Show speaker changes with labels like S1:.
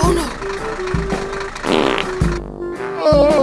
S1: Oh no! Oh!